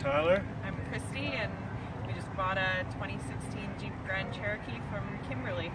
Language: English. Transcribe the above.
Tyler. I'm Christy, and we just bought a 2016 Jeep Grand Cherokee from Kimberly.